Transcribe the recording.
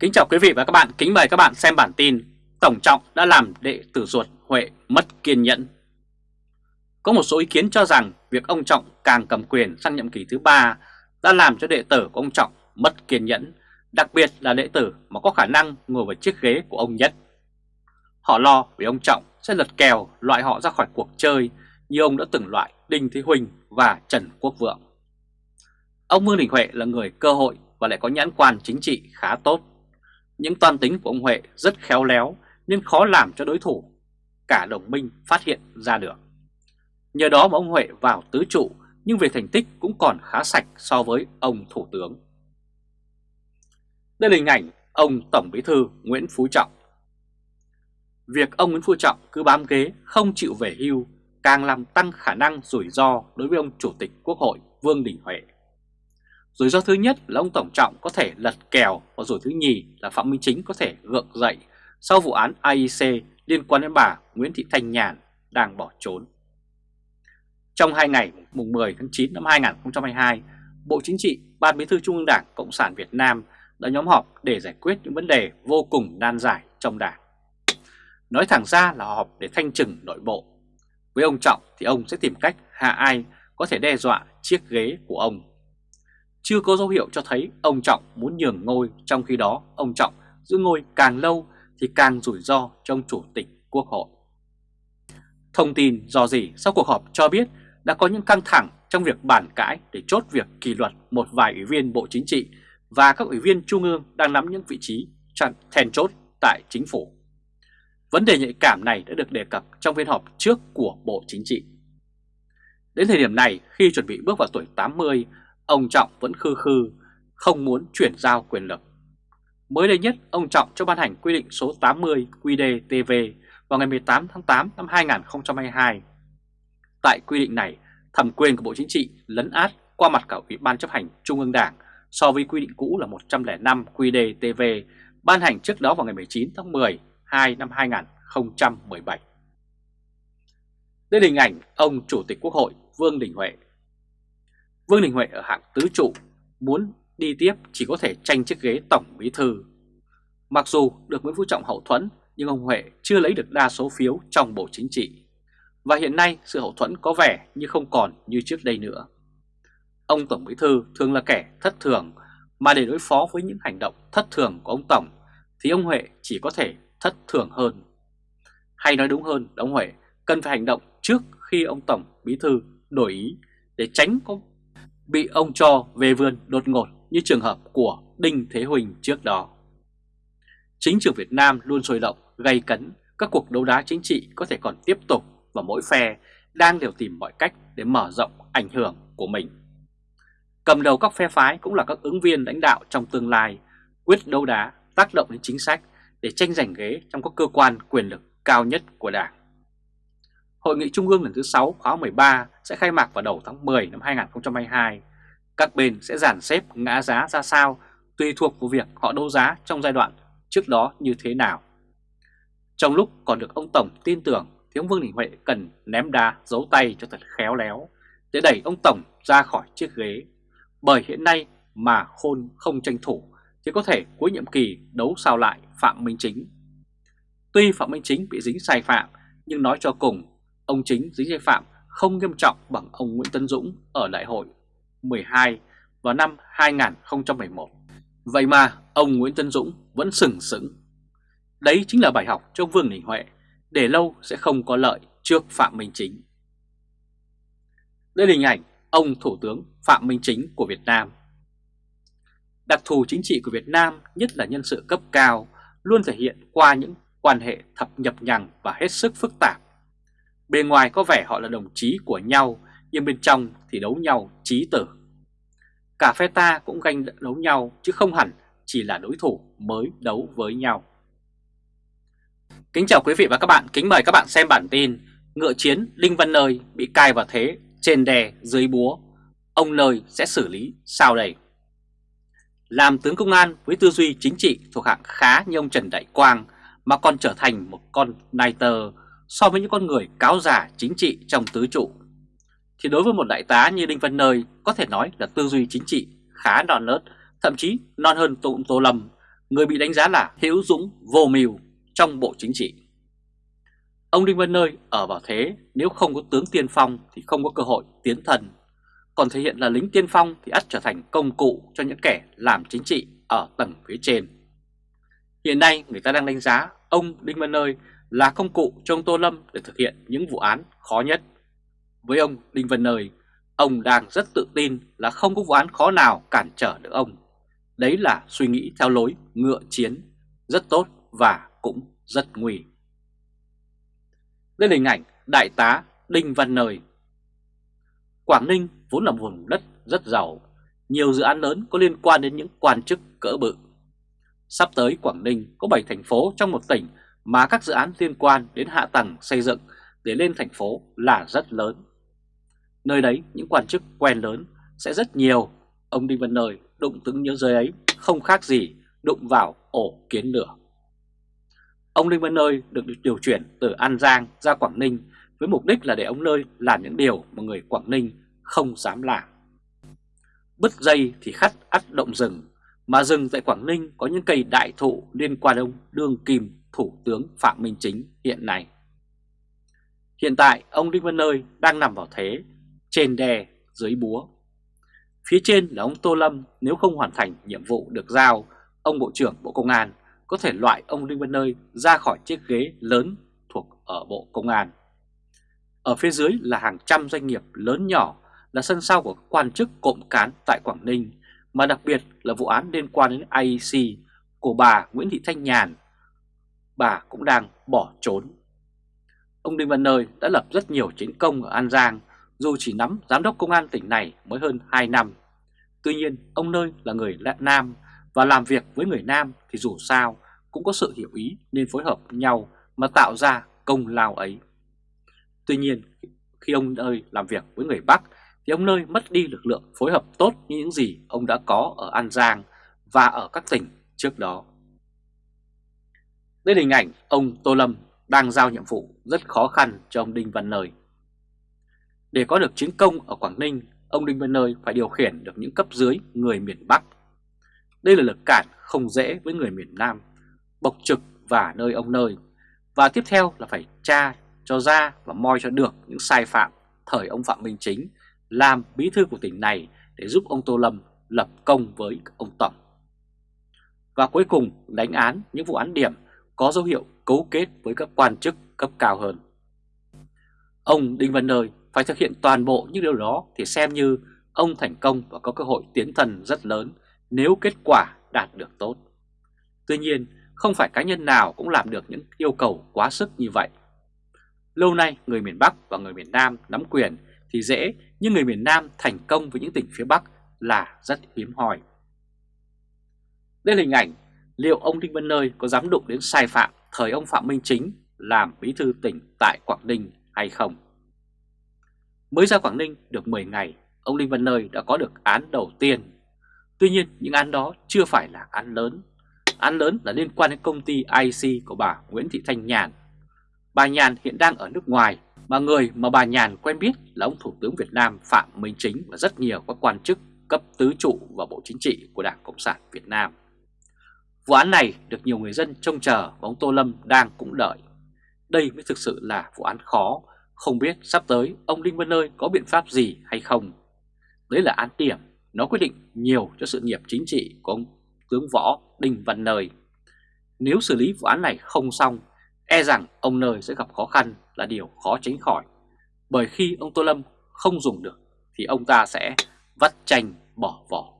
Kính chào quý vị và các bạn, kính mời các bạn xem bản tin Tổng Trọng đã làm đệ tử ruột Huệ mất kiên nhẫn. Có một số ý kiến cho rằng việc ông Trọng càng cầm quyền sang nhiệm kỳ thứ ba đã làm cho đệ tử của ông Trọng mất kiên nhẫn Đặc biệt là đệ tử mà có khả năng ngồi vào chiếc ghế của ông Nhất. Họ lo vì ông Trọng sẽ lật kèo loại họ ra khỏi cuộc chơi như ông đã từng loại Đinh Thế Huỳnh và Trần Quốc Vượng. Ông Vương Đình Huệ là người cơ hội và lại có nhãn quan chính trị khá tốt những toan tính của ông Huệ rất khéo léo nên khó làm cho đối thủ, cả đồng minh phát hiện ra được. Nhờ đó mà ông Huệ vào tứ trụ, nhưng về thành tích cũng còn khá sạch so với ông Thủ tướng. Đây là hình ảnh ông Tổng Bí thư Nguyễn Phú Trọng. Việc ông Nguyễn Phú Trọng cứ bám ghế, không chịu về hưu, càng làm tăng khả năng rủi ro đối với ông Chủ tịch Quốc hội Vương Đình Huệ. Rủi ro thứ nhất là ông Tổng Trọng có thể lật kèo và rủi thứ nhì là Phạm Minh Chính có thể gượng dậy sau vụ án AIC liên quan đến bà Nguyễn Thị Thanh Nhàn đang bỏ trốn. Trong hai ngày mùng 10 tháng 9 năm 2022, Bộ Chính trị, Ban Bí thư Trung ương Đảng Cộng sản Việt Nam đã nhóm họp để giải quyết những vấn đề vô cùng nan giải trong đảng. Nói thẳng ra là họp để thanh trừng nội bộ. Với ông Trọng thì ông sẽ tìm cách hạ ai có thể đe dọa chiếc ghế của ông chưa có dấu hiệu cho thấy ông Trọng muốn nhường ngôi, trong khi đó ông Trọng giữ ngôi càng lâu thì càng rủi ro trong chủ tịch quốc hội. Thông tin do gì sau cuộc họp cho biết đã có những căng thẳng trong việc bàn cãi để chốt việc kỷ luật một vài ủy viên Bộ Chính trị và các ủy viên Trung ương đang nắm những vị trí then chốt tại chính phủ. Vấn đề nhạy cảm này đã được đề cập trong phiên họp trước của Bộ Chính trị. Đến thời điểm này, khi chuẩn bị bước vào tuổi 80, ông Trọng vẫn khư khư, không muốn chuyển giao quyền lực. Mới đây nhất, ông Trọng cho ban hành quy định số 80 QĐ-TV vào ngày 18 tháng 8 năm 2022. Tại quy định này, thẩm quyền của Bộ Chính trị lấn át qua mặt cả Ủy ban chấp hành Trung ương Đảng so với quy định cũ là 105 QĐ-TV ban hành trước đó vào ngày 19 tháng 10 2 năm 2017. Đây là hình ảnh ông Chủ tịch Quốc hội Vương Đình Huệ Vương Đình Huệ ở hạng tứ trụ muốn đi tiếp chỉ có thể tranh chiếc ghế tổng bí thư. Mặc dù được Nguyễn Phú Trọng hậu thuẫn nhưng ông Huệ chưa lấy được đa số phiếu trong Bộ Chính trị. Và hiện nay sự hậu thuẫn có vẻ như không còn như trước đây nữa. Ông Tổng Bí Thư thường là kẻ thất thường mà để đối phó với những hành động thất thường của ông Tổng thì ông Huệ chỉ có thể thất thường hơn. Hay nói đúng hơn, ông Huệ cần phải hành động trước khi ông Tổng Bí Thư đổi ý để tránh có bị ông cho về vườn đột ngột như trường hợp của Đinh Thế Huỳnh trước đó. Chính trường Việt Nam luôn sôi động, gây cấn, các cuộc đấu đá chính trị có thể còn tiếp tục và mỗi phe đang đều tìm mọi cách để mở rộng ảnh hưởng của mình. Cầm đầu các phe phái cũng là các ứng viên lãnh đạo trong tương lai, quyết đấu đá, tác động đến chính sách để tranh giành ghế trong các cơ quan quyền lực cao nhất của Đảng. Hội nghị Trung ương lần thứ 6 khóa 13 sẽ khai mạc vào đầu tháng 10 năm 2022. Các bên sẽ giản xếp ngã giá ra sao, tùy thuộc vào việc họ đấu giá trong giai đoạn trước đó như thế nào. Trong lúc còn được ông Tổng tin tưởng thì ông Vương Đình Huệ cần ném đá giấu tay cho thật khéo léo để đẩy ông Tổng ra khỏi chiếc ghế. Bởi hiện nay mà khôn không tranh thủ thì có thể cuối nhiệm kỳ đấu sao lại Phạm Minh Chính. Tuy Phạm Minh Chính bị dính sai phạm, nhưng nói cho cùng ông Chính dính sai phạm không nghiêm trọng bằng ông Nguyễn Tấn Dũng ở đại hội 12 vào năm 2011. Vậy mà ông Nguyễn Tấn Dũng vẫn sừng sững. Đấy chính là bài học cho Vương Đình Huệ, để lâu sẽ không có lợi trước Phạm Minh Chính. Đây là hình ảnh ông Thủ tướng Phạm Minh Chính của Việt Nam. Đặc thù chính trị của Việt Nam, nhất là nhân sự cấp cao, luôn thể hiện qua những quan hệ thập nhập nhằng và hết sức phức tạp bề ngoài có vẻ họ là đồng chí của nhau, nhưng bên trong thì đấu nhau chí tử. Cả phe ta cũng ganh đấu nhau chứ không hẳn chỉ là đối thủ mới đấu với nhau. Kính chào quý vị và các bạn, kính mời các bạn xem bản tin Ngựa chiến Đinh Văn Nơi bị cai vào thế trên đè dưới búa, ông Nơi sẽ xử lý sao đây? Làm tướng công an với tư duy chính trị thuộc hạng khá như ông Trần Đại Quang mà còn trở thành một con nai tơ so với những con người cáo giả chính trị trong tứ trụ. Thì đối với một đại tá như Đinh Văn Nơi có thể nói là tư duy chính trị khá non nớt, thậm chí non hơn Tô, Tô Lâm người bị đánh giá là hữu dũng vô mưu trong Bộ Chính trị. Ông Đinh Văn Nơi ở vào thế nếu không có tướng tiên phong thì không có cơ hội tiến thần, còn thể hiện là lính tiên phong thì ắt trở thành công cụ cho những kẻ làm chính trị ở tầng phía trên. Hiện nay người ta đang đánh giá ông Đinh Văn Nơi là công cụ cho ông Tô Lâm để thực hiện những vụ án khó nhất. Với ông Đinh Văn Nơi, ông đang rất tự tin là không có vụ án khó nào cản trở được ông. Đấy là suy nghĩ theo lối ngựa chiến, rất tốt và cũng rất nguy. Đây là hình ảnh Đại tá Đinh Văn Nơi. Quảng Ninh vốn là một vùng đất rất giàu, nhiều dự án lớn có liên quan đến những quan chức cỡ bự. Sắp tới Quảng Ninh có 7 thành phố trong một tỉnh mà các dự án liên quan đến hạ tầng xây dựng để lên thành phố là rất lớn. Nơi đấy những quan chức quen lớn sẽ rất nhiều, ông Đinh Văn Nơi đụng tướng nhớ giới ấy không khác gì đụng vào ổ kiến lửa. Ông Đinh Văn Nơi được điều chuyển từ An Giang ra Quảng Ninh với mục đích là để ông Nơi làm những điều mà người Quảng Ninh không dám làm. Bứt dây thì khắt ắt động rừng, mà rừng tại Quảng Ninh có những cây đại thụ liên quan ông Đương Kim Thủ tướng Phạm Minh Chính hiện nay. Hiện tại ông Đinh Văn Nơi đang nằm vào thế trên đè dưới búa. Phía trên là ông Tô Lâm nếu không hoàn thành nhiệm vụ được giao, ông Bộ trưởng Bộ Công an có thể loại ông Đinh Văn Nơi ra khỏi chiếc ghế lớn thuộc ở Bộ Công an. Ở phía dưới là hàng trăm doanh nghiệp lớn nhỏ là sân sau của quan chức cộng cán tại Quảng Ninh, mà đặc biệt là vụ án liên quan đến IEC của bà Nguyễn Thị Thanh Nhàn. Bà cũng đang bỏ trốn. Ông Đinh Văn Nơi đã lập rất nhiều chiến công ở An Giang, dù chỉ nắm giám đốc công an tỉnh này mới hơn 2 năm. Tuy nhiên, ông Nơi là người Nam và làm việc với người Nam thì dù sao cũng có sự hiểu ý nên phối hợp nhau mà tạo ra công lao ấy. Tuy nhiên, khi ông Nơi làm việc với người Bắc thì ông Nơi mất đi lực lượng phối hợp tốt như những gì ông đã có ở An Giang và ở các tỉnh trước đó. Đây là hình ảnh ông Tô Lâm đang giao nhiệm vụ rất khó khăn cho ông Đinh Văn Nơi. Để có được chiến công ở Quảng Ninh, ông Đinh Văn Nơi phải điều khiển được những cấp dưới người miền Bắc. Đây là lực cản không dễ với người miền Nam, bộc trực và nơi ông nơi. Và tiếp theo là phải tra cho ra và moi cho được những sai phạm thời ông Phạm Minh Chính làm bí thư của tỉnh này để giúp ông Tô Lâm lập công với ông Tổng. Và cuối cùng đánh án những vụ án điểm có dấu hiệu cấu kết với các quan chức cấp cao hơn. Ông Đinh Văn Nơi phải thực hiện toàn bộ những điều đó thì xem như ông thành công và có cơ hội tiến thần rất lớn nếu kết quả đạt được tốt. Tuy nhiên, không phải cá nhân nào cũng làm được những yêu cầu quá sức như vậy. Lâu nay, người miền Bắc và người miền Nam nắm quyền thì dễ, nhưng người miền Nam thành công với những tỉnh phía Bắc là rất hiếm hoi. Đây là hình ảnh liệu ông Đinh Văn Nơi có dám đụng đến sai phạm thời ông Phạm Minh Chính làm bí thư tỉnh tại Quảng Ninh hay không? Mới ra Quảng Ninh được 10 ngày, ông Đinh Văn Nơi đã có được án đầu tiên. Tuy nhiên, những án đó chưa phải là án lớn. Án lớn là liên quan đến công ty IC của bà Nguyễn Thị Thanh Nhàn. Bà Nhàn hiện đang ở nước ngoài, mà người mà bà Nhàn quen biết là ông Thủ tướng Việt Nam Phạm Minh Chính và rất nhiều các quan chức cấp tứ trụ và Bộ Chính trị của Đảng Cộng sản Việt Nam. Vụ án này được nhiều người dân trông chờ và ông Tô Lâm đang cũng đợi. Đây mới thực sự là vụ án khó không biết sắp tới ông Đinh Văn Nơi có biện pháp gì hay không. Đấy là án điểm, nó quyết định nhiều cho sự nghiệp chính trị của ông tướng võ Đinh Văn Nơi. Nếu xử lý vụ án này không xong, e rằng ông Nơi sẽ gặp khó khăn là điều khó tránh khỏi. Bởi khi ông Tô Lâm không dùng được thì ông ta sẽ vắt chanh bỏ vỏ.